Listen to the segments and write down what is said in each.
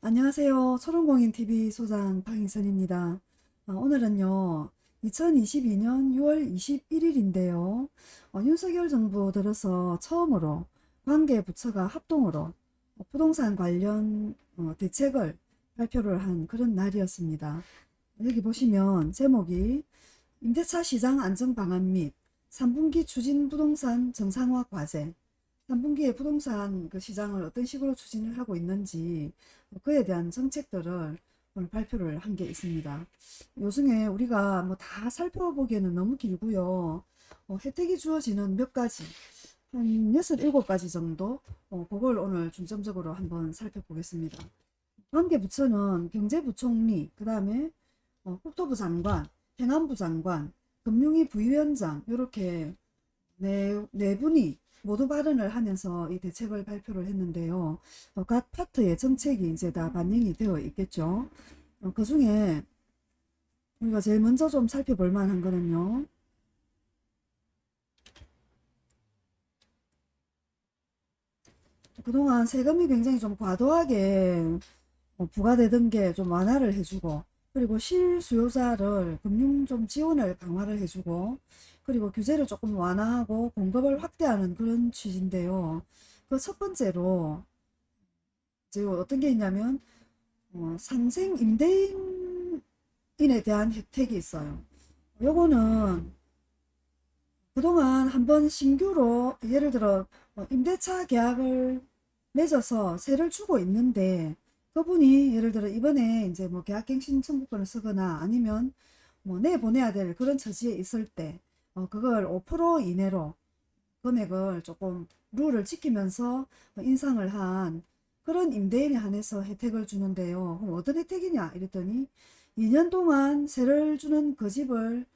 안녕하세요. 초롱공인TV 소장 박인선입니다. 아, 오늘은요. 2022년 6월 21일인데요. 어, 윤석열 정부 들어서 처음으로 관계 부처가 합동으로 어, 부동산 관련 어, 대책을 발표를 한 그런 날이었습니다. 여기 보시면 제목이 임대차 시장 안정 방안 및 3분기 추진 부동산 정상화 과제 3분기에 부동산 그 시장을 어떤 식으로 추진을 하고 있는지 그에 대한 정책들을 오늘 발표를 한 게 있습니다. 요즘에 우리가 뭐 다 살펴보기에는 너무 길고요. 어, 혜택이 주어지는 몇 가지, 한 6, 7가지 정도, 어, 그걸 오늘 중점적으로 한번 살펴보겠습니다. 관계부처는 경제부총리, 그 다음에 어, 국토부 장관, 행안부 장관, 금융위 부위원장, 이렇게 네, 네 분이 모두 발언을 하면서 이 대책을 발표를 했는데요. 어, 각 파트의 정책이 이제 다 반영이 되어 있겠죠. 어, 그 중에 우리가 제일 먼저 좀 살펴볼 만한 거는요. 그동안 세금이 굉장히 좀 과도하게 어, 부과되던 게 좀 완화를 해주고 그리고 실수요자를 금융 좀 지원을 강화를 해주고 그리고 규제를 조금 완화하고 공급을 확대하는 그런 취지인데요. 그 첫 번째로 이제 어떤 게 있냐면 어, 상생 임대인에 대한 혜택이 있어요. 요거는 그동안 한번 신규로 예를 들어 어, 임대차 계약을 맺어서 세를 주고 있는데 그분이 예를 들어 이번에 이제 뭐 계약갱신 청구권을 쓰거나 아니면 뭐 내보내야 될 그런 처지에 있을 때 어, 그걸 5% 이내로 금액을 조금 룰을 지키면서 인상을 한 그런 임대인에 한해서 혜택을 주는데요. 그럼 어떤 혜택이냐 이랬더니 2년 동안 세를 주는 그 집을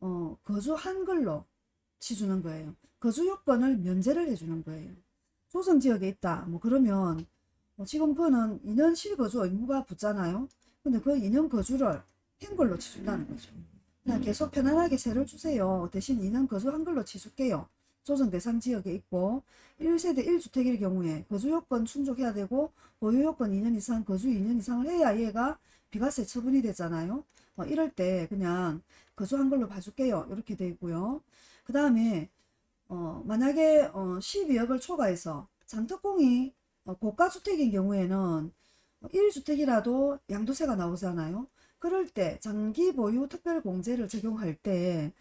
어, 거주한 걸로 치주는 거예요. 거주 요건을 면제를 해주는 거예요. 조성지역에 있다. 뭐 그러면 어, 지금 그거는 2년 실 거주 의무가 붙잖아요. 근데 그 2년 거주를 행 걸로 치준다는 거죠. 그냥 계속 편안하게 세를 주세요. 대신 2년 거주 한글로 치줄게요. 조정 대상 지역에 있고 1세대 1주택일 경우에 거주 요건 충족해야 되고 보유 요건 2년 이상 거주 2년 이상을 해야 얘가 비과세 처분이 되잖아요. 어, 이럴 때 그냥 거주 한글로 봐줄게요. 이렇게 되어 있고요. 그 다음에 어, 만약에 어, 12억을 초과해서 장특공이 어, 고가주택인 경우에는 1주택이라도 양도세가 나오잖아요. 그럴 때 장기 보유 특별공제를 적용할 때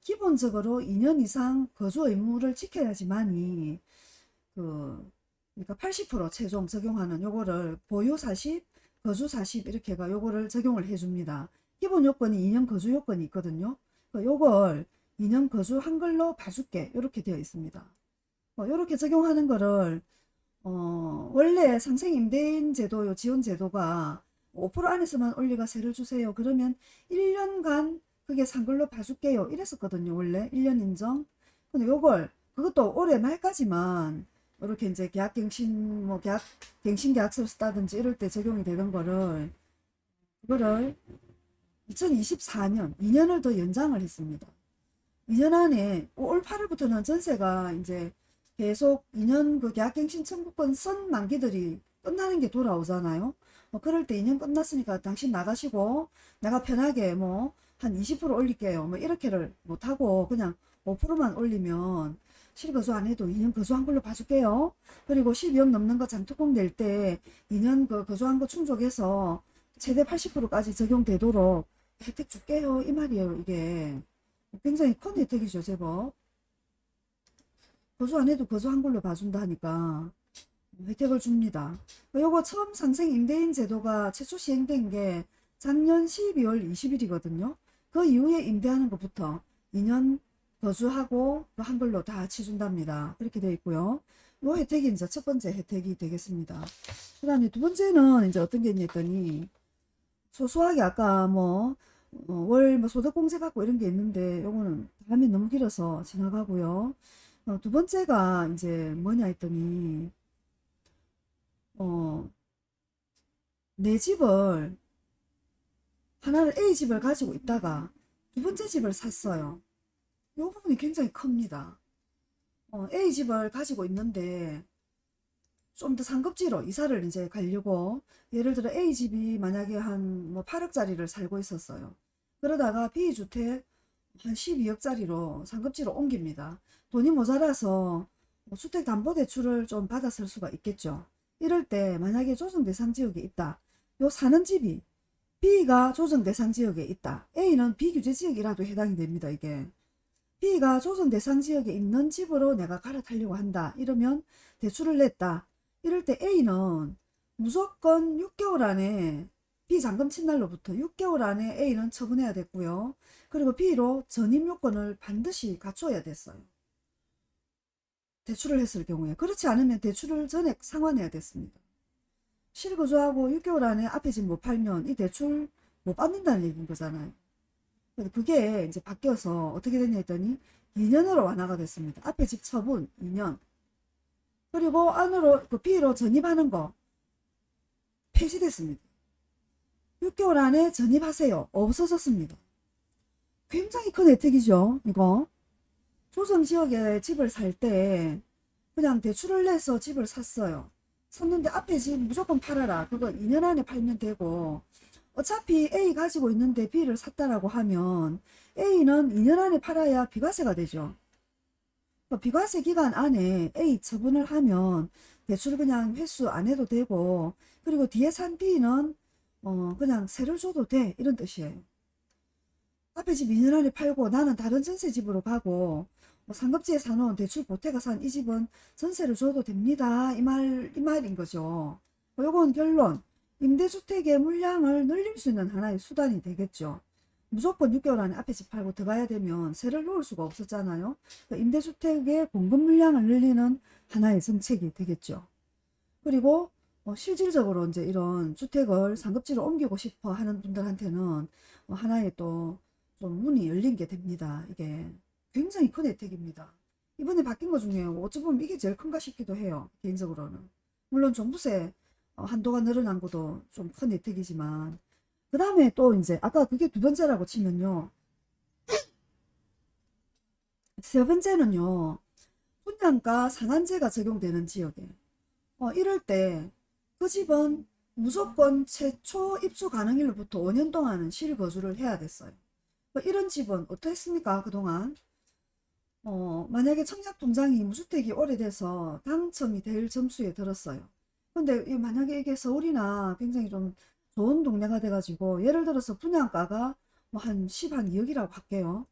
기본적으로 2년 이상 거주 의무를 지켜야지만이 그 그러니까 80% 최종 적용하는 요거를 보유 40, 거주 40 이렇게가 요거를 적용을 해줍니다. 기본 요건이 2년 거주 요건이 있거든요. 그 요걸 2년 거주 한글로 봐줄게 이렇게 되어 있습니다. 이렇게 어, 적용하는 거를 어, 원래 상생임대인 제도, 지원 제도가 5% 안에서만 올리가 세를 주세요. 그러면 1년간 그게 상글로 봐줄게요. 이랬었거든요. 원래 1년 인정. 근데 요걸 그것도 올해 말까지만 이렇게 이제 계약갱신 뭐 계약 갱신 계약서를 쓰다든지 이럴 때 적용이 되는 거를 그거를 2024년 2년을 더 연장을 했습니다. 2년 안에 올 8월부터는 전세가 이제 계속 2년 그 계약갱신 청구권 쓴 만기들이 끝나는 게 돌아오잖아요. 뭐 그럴 때 2년 끝났으니까 당신 나가시고 내가 편하게 뭐 한 20% 올릴게요. 뭐 이렇게를 못하고 그냥 5%만 올리면 실거주 안 해도 2년 거주한 걸로 봐줄게요. 그리고 12억 넘는 거 장특공 낼 때 2년 그 거주한 거 충족해서 최대 80%까지 적용되도록 혜택 줄게요. 이 말이에요. 이게 굉장히 큰 혜택이죠. 제법. 거주 안 해도 거주한 걸로 봐준다 하니까 혜택을 줍니다. 요거 처음 상생 임대인 제도가 최초 시행된 게 작년 12월 20일이거든요. 그 이후에 임대하는 것부터 2년 거주하고 그 한글로 다 치준답니다. 그렇게 되어 있고요. 요 혜택이 이제 첫 번째 혜택이 되겠습니다. 그 다음에 두 번째는 이제 어떤 게 있냐더니 소소하게 아까 뭐 어, 월뭐 소득공제 받고 이런 게 있는데 요거는 다음에 너무 길어서 지나가고요. 어, 두 번째가 이제 뭐냐 했더니 어, 내 집을 하나를 A집을 가지고 있다가 두 번째 집을 샀어요. 이 부분이 굉장히 큽니다. 어, A집을 가지고 있는데 좀 더 상급지로 이사를 이제 가려고 예를 들어 A집이 만약에 한 뭐 8억짜리를 살고 있었어요. 그러다가 B주택 한 12억짜리로 상급지로 옮깁니다. 돈이 모자라서 뭐 주택담보대출을 좀쓸 수가 있겠죠. 이럴 때 만약에 조정대상 지역에 있다. 요 사는 집이 B가 조정대상 지역에 있다. A는 비규제 지역이라도 해당이 됩니다. 이게. B가 조정대상 지역에 있는 집으로 내가 갈아타려고 한다. 이러면 대출을 냈다. 이럴 때 A는 무조건 6개월 안에 B 잔금 친날로부터 6개월 안에 A는 처분해야 됐고요. 그리고 B로 전입 요건을 반드시 갖춰야 됐어요. 대출을 했을 경우에 그렇지 않으면 대출을 전액 상환해야 됐습니다. 실거주하고 6개월 안에 앞에 집 못 팔면 이 대출 못 받는다는 얘기인 거잖아요. 그게 이제 바뀌어서 어떻게 됐냐 했더니 2년으로 완화가 됐습니다. 앞에 집 처분 2년. 그리고 안으로 그 B로 전입하는 거 폐지됐습니다. 6개월 안에 전입하세요. 없어졌습니다. 굉장히 큰 혜택이죠. 이거. 조정지역에 집을 살 때 그냥 대출을 내서 집을 샀어요. 샀는데 앞에 집 무조건 팔아라. 그거 2년 안에 팔면 되고 어차피 A 가지고 있는데 B를 샀다라고 하면 A는 2년 안에 팔아야 비과세가 되죠. 그 비과세 기간 안에 A 처분을 하면 대출 그냥 회수 안 해도 되고 그리고 뒤에 산 B는 어 그냥 세를 줘도 돼 이런 뜻이에요. 앞에 집 2년 안에 팔고 나는 다른 전세 집으로 가고 뭐 상급지에 사놓은 대출 보태가 산 이 집은 전세를 줘도 됩니다. 이 말, 이 말인 거죠. 뭐 요건 결론. 임대주택의 물량을 늘릴 수 있는 하나의 수단이 되겠죠. 무조건 6개월 안에 앞에 집 팔고 들어가야 되면 세를 놓을 수가 없었잖아요. 그러니까 임대주택의 공급 물량을 늘리는 하나의 정책이 되겠죠. 그리고 어, 실질적으로 이제 이런 주택을 상급지로 옮기고 싶어 하는 분들한테는 어, 하나의 또 좀 문이 열린 게 됩니다. 이게 굉장히 큰 혜택입니다. 이번에 바뀐 것 중에 어찌 보면 이게 제일 큰가 싶기도 해요. 개인적으로는. 물론 종부세 어, 한도가 늘어난 것도 좀 큰 혜택이지만 그 다음에 또 이제 아까 그게 두 번째라고 치면요. 세 번째는요. 분양가 상한제가 적용되는 지역에 어, 이럴 때 그 집은 무조건 최초 입주 가능일로부터 5년 동안은 실거주를 해야 됐어요. 뭐 이런 집은 어떻습니까 그동안? 어, 만약에 청약통장이 무주택이 오래돼서 당첨이 될 점수에 들었어요. 근데 이 만약에 이게 서울이나 굉장히 좀 좋은 동네가 돼가지고 예를 들어서 분양가가 뭐 한 10, 한 2억이라고 할게요.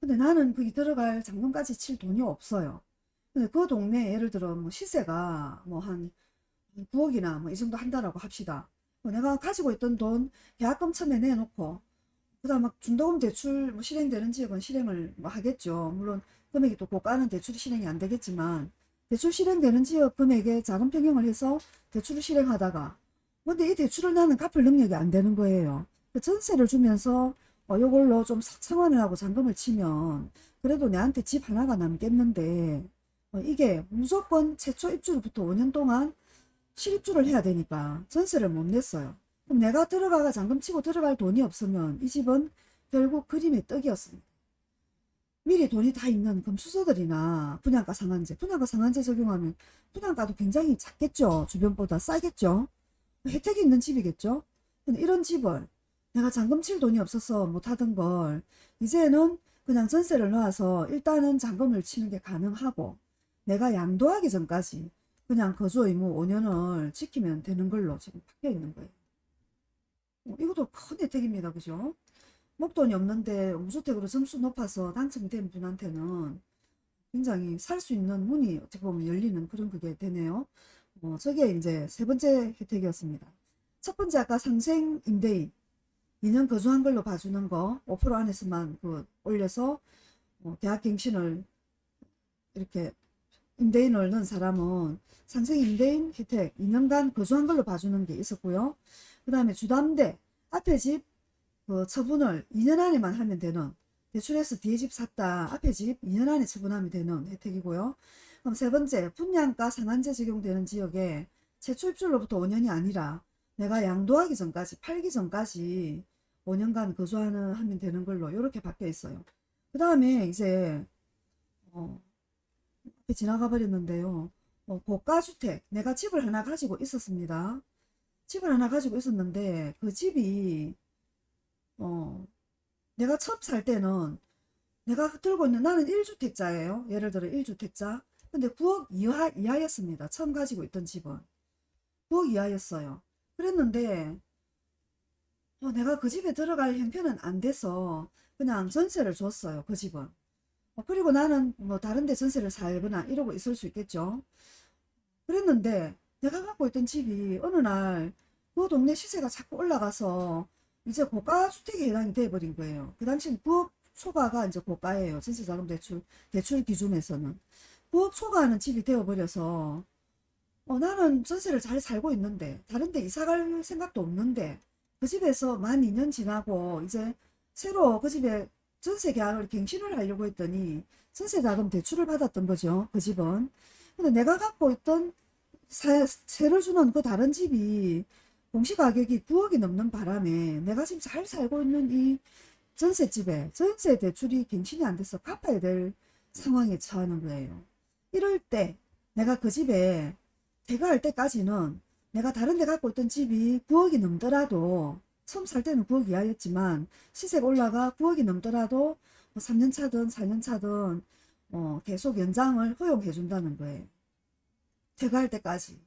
근데 나는 거기 들어갈 잔금까지 칠 돈이 없어요. 근데 그 동네 예를 들어 뭐 시세가 뭐 한 9억이나 뭐 이 정도 한다라고 합시다. 뭐 내가 가지고 있던 돈 계약금 처음에 내놓고 그다음 막 중도금 대출 뭐 실행되는 지역은 실행을 뭐 하겠죠. 물론 금액이 또 고가는 대출이 실행이 안 되겠지만 대출 실행되는 지역 금액에 자금 평형을 해서 대출을 실행하다가 근데 이 대출을 나는 갚을 능력이 안 되는 거예요. 그 전세를 주면서 어, 요걸로 좀 상환을 하고 잔금을 치면 그래도 내한테 집 하나가 남겠는데 어, 이게 무조건 최초 입주로부터 5년 동안 실입주를 해야 되니까 전세를 못 냈어요. 그럼 내가 들어가가 잔금 치고 들어갈 돈이 없으면 이 집은 결국 그림의 떡이었습니다. 미리 돈이 다 있는 금수저들이나 분양가 상한제, 분양가 상한제 적용하면 분양가도 굉장히 작겠죠. 주변보다 싸겠죠. 혜택이 있는 집이겠죠. 근데 이런 집을 내가 잔금 칠 돈이 없어서 못하던 걸 이제는 그냥 전세를 놓아서 일단은 잔금을 치는 게 가능하고 내가 양도하기 전까지 그냥 거주 의무 5년을 지키면 되는 걸로 지금 바뀌어 있는 거예요. 어, 이것도 큰 혜택입니다. 그죠? 목돈이 없는데 무주택으로 점수 높아서 당첨이 된 분한테는 굉장히 살 수 있는 문이 어떻게 보면 열리는 그런 그게 되네요. 어, 저게 이제 세 번째 혜택이었습니다. 첫 번째 아까 상생 임대인 2년 거주한 걸로 봐주는 거 5% 안에서만 그 올려서 어, 계약갱신을 이렇게 임대인을 넣은 사람은 상생 임대인 혜택 2년간 거주한 걸로 봐주는 게 있었고요. 그 다음에 주담대 앞에 집 그 처분을 2년 안에만 하면 되는 대출해서 뒤에 집 샀다 앞에 집 2년 안에 처분하면 되는 혜택이고요. 그럼 세 번째 분양가 상한제 적용되는 지역에 최초 입주로부터 5년이 아니라 내가 양도하기 전까지 팔기 전까지 5년간 거주하는 하면 되는 걸로 이렇게 바뀌어 있어요. 그 다음에 이제 어, 앞에 지나가 버렸는데요. 어, 고가주택 내가 집을 하나 가지고 있었습니다. 집을 하나 가지고 있었는데 그 집이 어 내가 처음 살 때는 내가 들고 있는 나는 1주택자예요. 예를 들어 1주택자. 근데 9억 이하, 이하였습니다. 처음 가지고 있던 집은. 9억 이하였어요. 그랬는데 어, 내가 그 집에 들어갈 형편은 안 돼서 그냥 전세를 줬어요. 그 집은. 어, 그리고 나는 뭐 다른 데 전세를 살거나 이러고 있을 수 있겠죠. 그랬는데 내가 갖고 있던 집이 어느 날 그 동네 시세가 자꾸 올라가서 이제 고가 주택에 해당이 돼버린 거예요. 그 당시엔 9억 초과가 이제 고가예요. 전세자금 대출 대출 기준에서는 9억 초과하는 집이 되어버려서 어, 나는 전세를 잘 살고 있는데 다른 데 이사 갈 생각도 없는데 그 집에서 만 2년 지나고 이제 새로 그 집에 전세 계약을 갱신을 하려고 했더니 전세 자금 대출을 받았던 거죠. 그 집은. 근데 내가 갖고 있던 세, 세를 주는 그 다른 집이 공시가격이 9억이 넘는 바람에 내가 지금 잘 살고 있는 이 전셋집에 전세 대출이 갱신이 안 돼서 갚아야 될 상황에 처하는 거예요. 이럴 때 내가 그 집에 대가할 때까지는 내가 다른 데 갖고 있던 집이 9억이 넘더라도 처음 살 때는 9억 이하였지만 시세가 올라가 9억이 넘더라도 뭐 3년 차든 4년 차든 어, 계속 연장을 허용해 준다는 거예요. 퇴가할 때까지.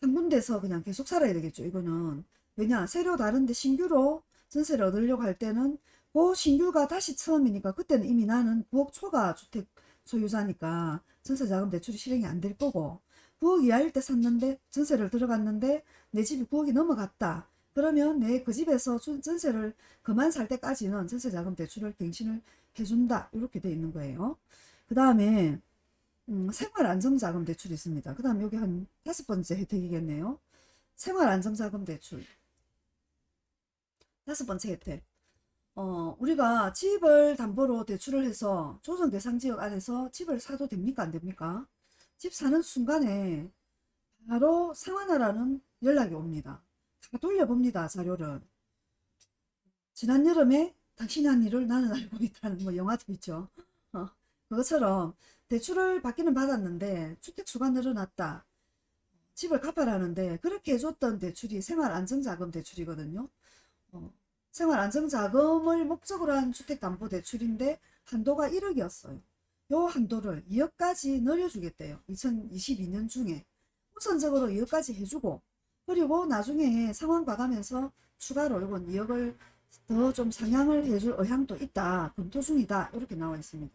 한 군데서 그냥 계속 살아야 되겠죠. 이거는. 왜냐 새로 다른데 신규로 전세를 얻으려고 할 때는 그 신규가 다시 처음이니까 그때는 이미 나는 9억 초과 주택 소유자니까 전세자금 대출이 실행이 안 될 거고 9억 이하일 때 샀는데 전세를 들어갔는데 내 집이 9억이 넘어갔다. 그러면 내 그 집에서 주- 전세를 그만 살 때까지는 전세자금 대출을 갱신을 해준다. 이렇게 돼 있는 거예요. 그 다음에 음, 생활안정자금 대출이 있습니다. 그 다음 여기 한 다섯 번째 혜택이겠네요. 생활안정자금 대출. 다섯 번째 혜택. 어, 우리가 집을 담보로 대출을 해서 조정 대상 지역 안에서 집을 사도 됩니까? 안 됩니까? 집 사는 순간에 바로 상환하라는 연락이 옵니다. 다 돌려봅니다. 자료를. 지난 여름에 당신이 한 일을 나는 알고 있다는 뭐 영화도 있죠. 어, 그것처럼 대출을 받기는 받았는데 주택수가 늘어났다. 집을 갚아라는데 그렇게 해줬던 대출이 생활안정자금 대출이거든요. 어, 생활안정자금을 목적으로 한 주택담보대출인데 한도가 1억이었어요. 요 한도를 2억까지 늘려주겠대요. 2022년 중에 우선적으로 2억까지 해주고 그리고 나중에 상황 봐가면서 추가로 이건 2억을 더 좀 상향을 해줄 의향도 있다. 검토 중이다. 이렇게 나와 있습니다.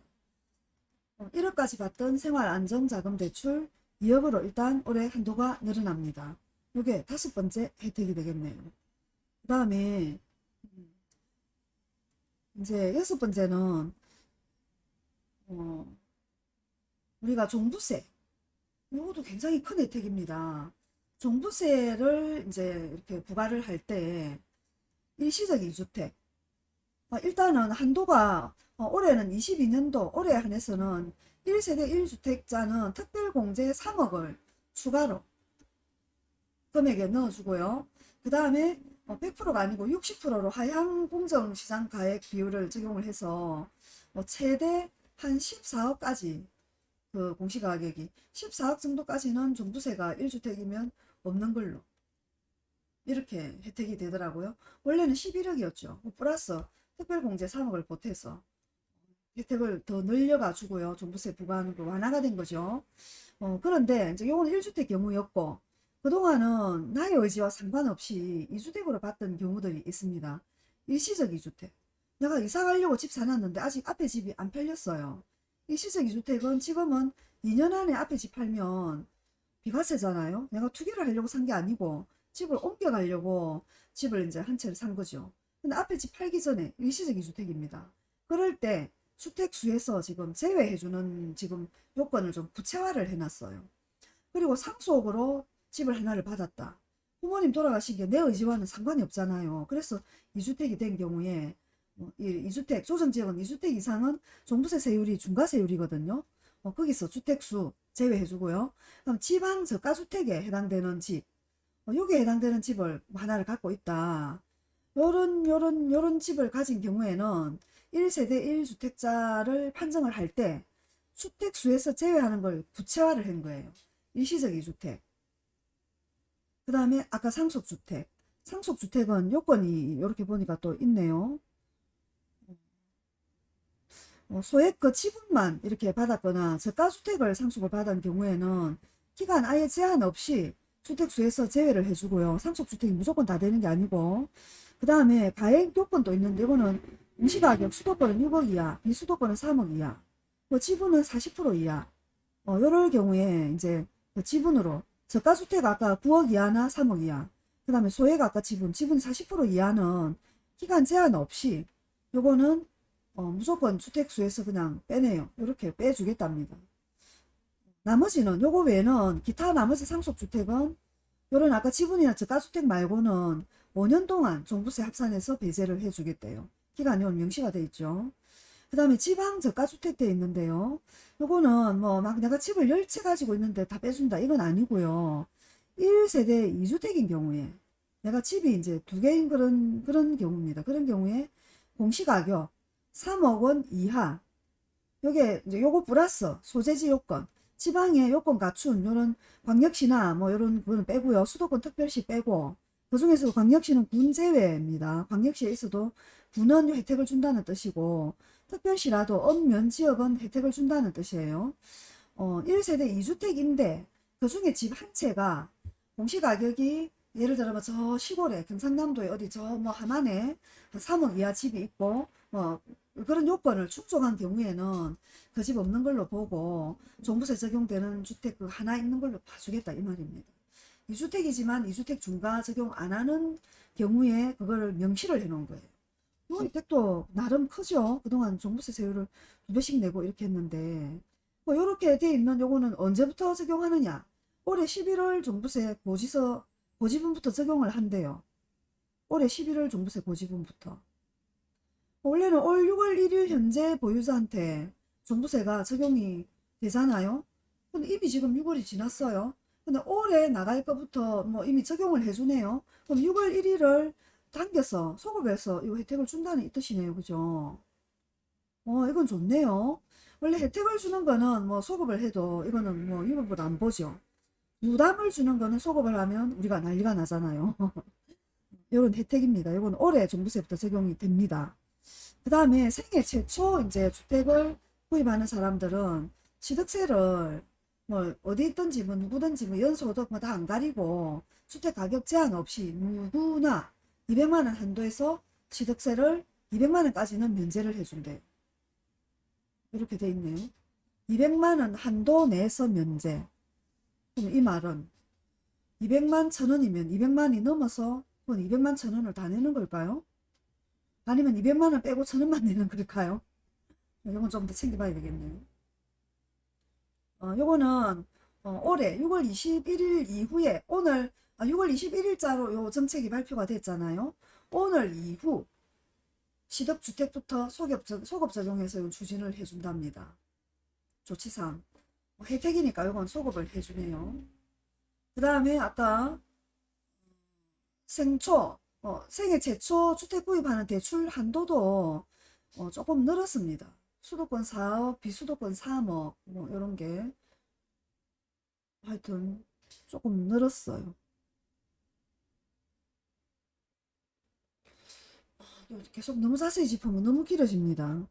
1억까지 받던 생활안정자금 대출 2억으로 일단 올해 한도가 늘어납니다. 이게 다섯 번째 혜택이 되겠네요. 그 다음에 이제 여섯 번째는 어, 우리가 종부세 이것도 굉장히 큰 혜택입니다. 종부세를 이제 이렇게 부과를 할 때 일시적 2주택 어, 일단은 한도가 어, 올해는 22년도 올해 한해서는 1세대 1주택자는 특별공제 3억을 추가로 금액에 넣어주고요. 그 다음에 100%가 아니고 60%로 하향 공정시장 가액 비율을 적용을 해서 뭐 최대 한 14억까지 그 공시가격이 14억 정도까지는 종부세가 1주택이면 없는 걸로 이렇게 혜택이 되더라고요. 원래는 11억이었죠. 플러스 특별공제 3억을 보태서 혜택을 더 늘려가지고요. 종부세 부과하는 거 완화가 된 거죠. 어, 그런데 이제 요거는 1주택 경우였고 그동안은 나의 의지와 상관없이 2주택으로 봤던 경우들이 있습니다. 일시적 2주택. 내가 이사 가려고 집 사놨는데 아직 앞에 집이 안 팔렸어요. 일시적 2주택은 지금은 2년 안에 앞에 집 팔면 비과세잖아요. 내가 투기를 하려고 산 게 아니고 집을 옮겨 가려고 집을 이제 한 채를 산 거죠. 근데 앞에 집 팔기 전에 일시적 2주택입니다. 그럴 때 주택수에서 지금 제외해주는 지금 요건을 좀 구체화를 해놨어요. 그리고 상속으로 집을 하나를 받았다. 부모님 돌아가신 게 내 의지와는 상관이 없잖아요. 그래서 2주택이 된 경우에 어, 이 2주택, 조정지역은 2주택 이상은 종부세 세율이 중과세율이거든요. 어, 거기서 주택수 제외해주고요. 그럼 지방 저가주택에 해당되는 집, 어, 여기에 해당되는 집을 하나를 갖고 있다. 요런, 요런, 요런 집을 가진 경우에는 1세대 1주택자를 판정을 할 때 주택수에서 제외하는 걸 구체화를 한 거예요. 일시적 2주택. 그 다음에 아까 상속주택. 상속주택은 요건이 이렇게 보니까 또 있네요. 어, 소액그 지분만 이렇게 받았거나 저가주택을 상속을 받은 경우에는 기간 아예 제한 없이 주택수에서 제외를 해주고요. 상속주택이 무조건 다 되는 게 아니고 그 다음에 가액 요건도 있는데 이거는 임시가격 수도권은 6억 이하, 비수도권은 3억 이하, 뭐 지분은 40% 이하 어, 요럴 경우에 이제 그 지분으로 저가주택 아까 9억 이하나 3억 이하 그 다음에 소액 아까 지분, 지분 40% 이하는 기간 제한 없이 요거는 어, 무조건 주택수에서 그냥 빼내요. 이렇게 빼주겠답니다. 나머지는 요거 외에는 기타 나머지 상속주택은 요런 아까 지분이나 저가주택 말고는 5년 동안 종부세 합산해서 배제를 해주겠대요. 기간이 오늘 명시가 돼 있죠. 그 다음에 지방 저가주택 돼 있는데요. 요거는 뭐 막 내가 집을 10채 가지고 있는데 다 빼준다 이건 아니고요. 1세대 2주택인 경우에 내가 집이 이제 두 개인 그런 그런 경우입니다. 그런 경우에 공시가격 3억 원 이하 요게 이제 요거 플러스 소재지 요건 지방의 요건 갖춘 요런 광역시나 뭐 요런 거는 빼고요. 수도권 특별시 빼고 그 중에서 광역시는 군 제외입니다. 광역시에 있어도 군은 혜택을 준다는 뜻이고 특별시라도 엄면 지역은 혜택을 준다는 뜻이에요. 어, 1세대 2주택인데 그 중에 집 한 채가 공시가격이 예를 들어 뭐저 시골에 경상남도에 어디 저 뭐 하만에 3억 이하 집이 있고 뭐 그런 요건을 충족한 경우에는 그 집 없는 걸로 보고 종부세 적용되는 주택 그 하나 있는 걸로 봐주겠다 이 말입니다. 2주택이지만 2주택 중과 적용 안 하는 경우에 그거를 명시를 해 놓은 거예요. 이 혜택도 나름 크죠. 그동안 종부세 세율을 두 배씩 내고 이렇게 했는데 뭐 이렇게 돼 있는 요거는 언제부터 적용하느냐 올해 11월 종부세 고지서 고지분부터 적용을 한대요. 올해 11월 종부세 고지분부터 원래는 올 6월 1일 현재 보유자한테 종부세가 적용이 되잖아요. 근데 이미 지금 6월이 지났어요. 근데 올해 나갈 것부터 뭐 이미 적용을 해주네요. 그럼 6월 1일을 당겨서 소급해서 이 혜택을 준다는 이 뜻이네요. 그죠? 어, 이건 좋네요. 원래 혜택을 주는 거는 뭐 소급을 해도 이거는 뭐 이거보다 안 보죠. 부담을 주는 거는 소급을 하면 우리가 난리가 나잖아요. 이런 혜택입니다. 이건 올해 종부세부터 적용이 됩니다. 그 다음에 생애 최초 이제 주택을 구입하는 사람들은 취득세를 뭐 어디 있든지 뭐 누구든지 뭐 연소득 뭐 다 안 가리고 주택 가격 제한 없이 누구나 200만 원 한도에서 취득세를 200만 원까지는 면제를 해준대요. 이렇게 돼 있네요. 200만 원 한도 내에서 면제. 그럼 이 말은 200만 천 원이면 200만이 넘어서 그건 200만 천 원을 다 내는 걸까요? 아니면 200만 원 빼고 천 원만 내는 걸까요? 이건 좀 더 챙겨봐야 되겠네요. 어, 요거는 어, 올해 6월 21일 이후에 오늘 아, 6월 21일자로 요 정책이 발표가 됐잖아요. 오늘 이후 시덕주택부터 소급, 소급 적용해서 추진을 해준답니다. 조치상 뭐 혜택이니까 요건 소급을 해주네요. 그 다음에 아까 생초 어, 생애 최초 주택 구입하는 대출 한도도 어, 조금 늘었습니다. 수도권 4억, 비수도권 3억 뭐 이런 게 하여튼 조금 늘었어요. 아, 계속 너무 자세히 짚으면 너무 길어집니다.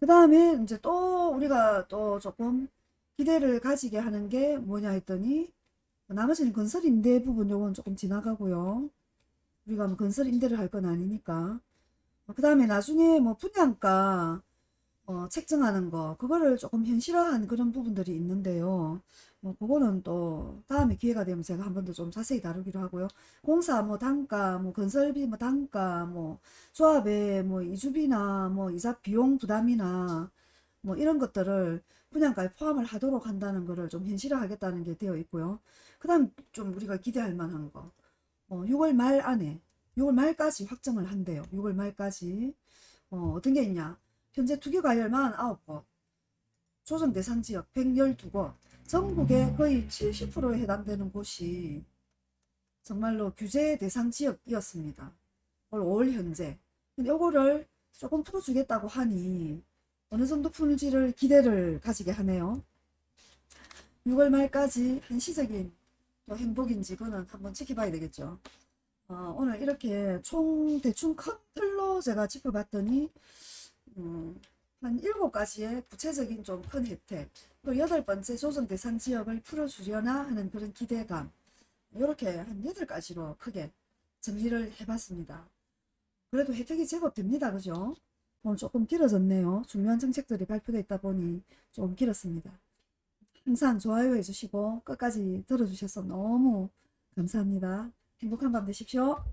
그 다음에 이제 또 우리가 또 조금 기대를 가지게 하는 게 뭐냐 했더니 나머지는 건설 임대 부분 요건 조금 지나가고요. 우리가 뭐 건설 임대를 할 건 아니니까. 그 다음에 나중에 뭐 분양가 어, 책정하는 거 그거를 조금 현실화한 그런 부분들이 있는데요. 뭐 그거는 또 다음에 기회가 되면 제가 한 번 더 좀 자세히 다루기로 하고요. 공사 뭐 단가, 뭐 건설비 뭐 단가, 뭐 조합의 뭐 이주비나 뭐 이자 비용 부담이나 뭐 이런 것들을 분양가에 포함을 하도록 한다는 거를 좀 현실화하겠다는 게 되어 있고요. 그 다음 좀 우리가 기대할 만한 거. 어, 6월 말 안에 6월 말까지 확정을 한대요. 6월 말까지 어, 어떤 게 있냐 현재 투기 과열만 9곳 조정 대상 지역 112곳 전국의 거의 70%에 해당되는 곳이 정말로 규제 대상 지역이었습니다. 올 5월 현재 요거를 조금 풀어주겠다고 하니 어느 정도 풀지를 기대를 가지게 하네요. 6월 말까지 한시적인 또 행복인지 그거는 한번 지켜봐야 되겠죠. 어, 오늘 이렇게 총 대충 큰 틀로 제가 짚어봤더니 음, 한 7가지의 구체적인 좀 큰 혜택 또 여덟 번째 조정 대상 지역을 풀어주려나 하는 그런 기대감 이렇게 한 8가지로 크게 정리를 해봤습니다. 그래도 혜택이 제법 됩니다. 그죠? 오늘 조금 길어졌네요. 중요한 정책들이 발표되어 있다 보니 좀 길었습니다. 항상 좋아요 해주시고 끝까지 들어주셔서 너무 감사합니다. 행복한 밤 되십시오.